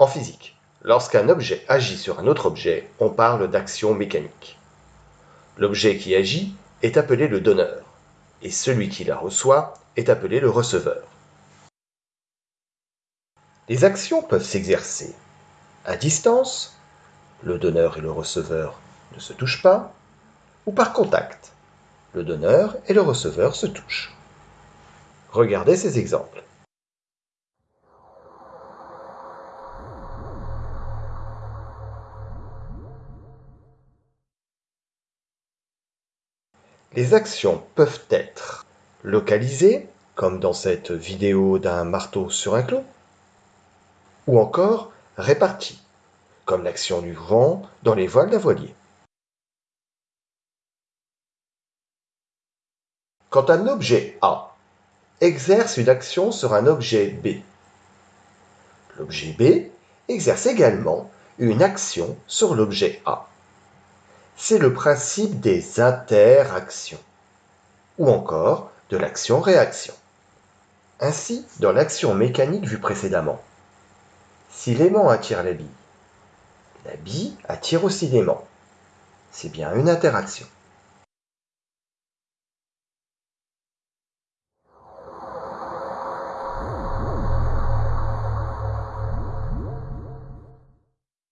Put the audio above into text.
En physique, lorsqu'un objet agit sur un autre objet, on parle d'action mécanique. L'objet qui agit est appelé le donneur, et celui qui la reçoit est appelé le receveur. Les actions peuvent s'exercer à distance, le donneur et le receveur ne se touchent pas, ou par contact, le donneur et le receveur se touchent. Regardez ces exemples. Les actions peuvent être localisées, comme dans cette vidéo d'un marteau sur un clou, ou encore réparties, comme l'action du vent dans les voiles d'un voilier. Quand un objet A exerce une action sur un objet B, l'objet B exerce également une action sur l'objet A c'est le principe des interactions, ou encore de l'action-réaction. Ainsi, dans l'action mécanique vue précédemment, si l'aimant attire la bille, la bille attire aussi l'aimant. C'est bien une interaction.